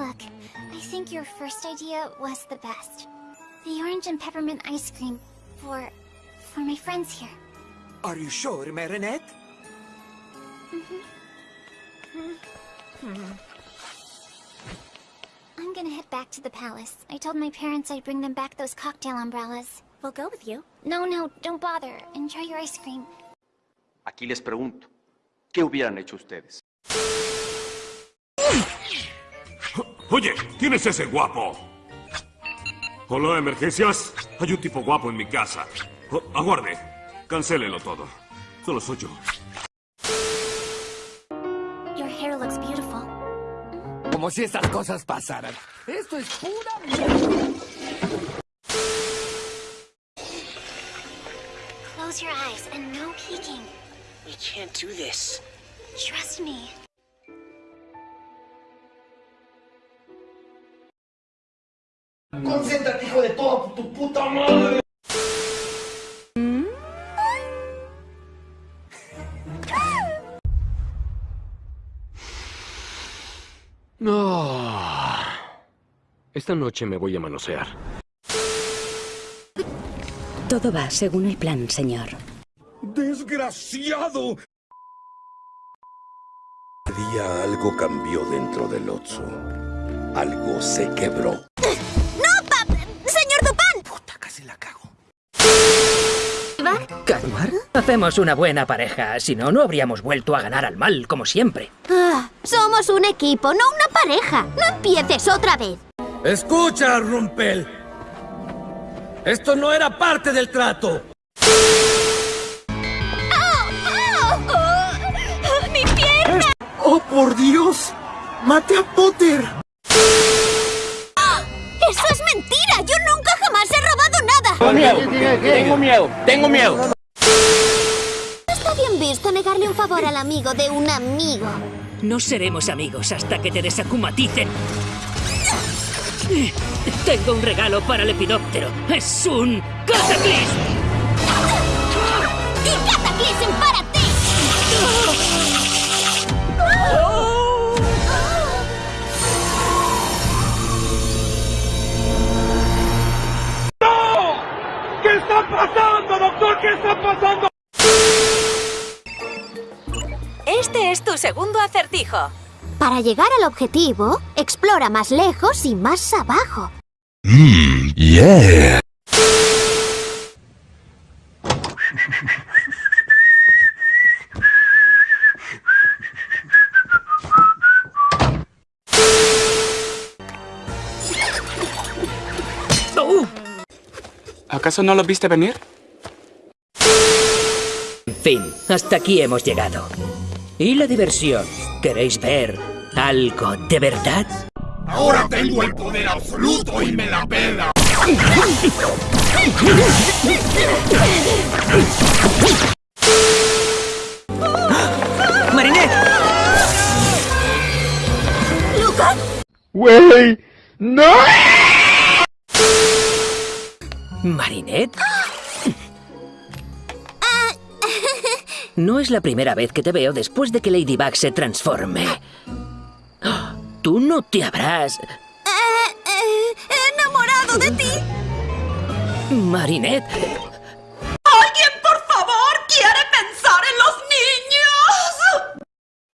Look, I think your first idea was the best. The orange and peppermint ice cream for... for my friends here. Are you sure, Marinette? mm-hmm hmm I'm gonna head back to the palace. I told my parents I'd bring them back those cocktail umbrellas. We'll go with you. No, no, don't bother. Enjoy your ice cream. Aquí les pregunto, ¿qué hubieran hecho ustedes? Oye, ¿quién es ese guapo? Hola, emergencias. Hay un tipo guapo en mi casa. Oh, aguarde. Cancélelo todo. Solo soy yo. Your hair looks beautiful. Como si estas cosas pasaran. Esto es pura mierda. Close your eyes and no peeking. We can't do this. Trust me. Concéntrate, hijo de toda tu puta madre. No. Esta noche me voy a manosear. Todo va según el plan, señor. ¡Desgraciado! día algo cambió dentro del Otso. Algo se quebró. ¿Calmar? Hacemos una buena pareja, si no, no habríamos vuelto a ganar al mal, como siempre. Ah, somos un equipo, no una pareja. No empieces otra vez. Escucha, Rumpel. Esto no era parte del trato. ¡Mi pierna! ¡Oh, por Dios! ¡Mate a Potter! Tengo miedo, tengo miedo, tengo miedo. No está bien visto negarle un favor al amigo de un amigo. No seremos amigos hasta que te desacumaticen. Tengo un regalo para el epidóptero. Es un cataclismo. ¡Y Cataclysm para pasando, doctor? ¿Qué está pasando? Este es tu segundo acertijo. Para llegar al objetivo, explora más lejos y más abajo. Mmm, yeah. ¿Acaso no lo viste venir? En fin, hasta aquí hemos llegado. ¿Y la diversión? ¿Queréis ver algo de verdad? Ahora tengo el poder absoluto y me la pela. ¡Marinette! ¡Lucas! ¡Wey! ¡No! ¿Marinette? No es la primera vez que te veo después de que Ladybug se transforme. Tú no te habrás... Eh, eh, enamorado de ti. Marinette,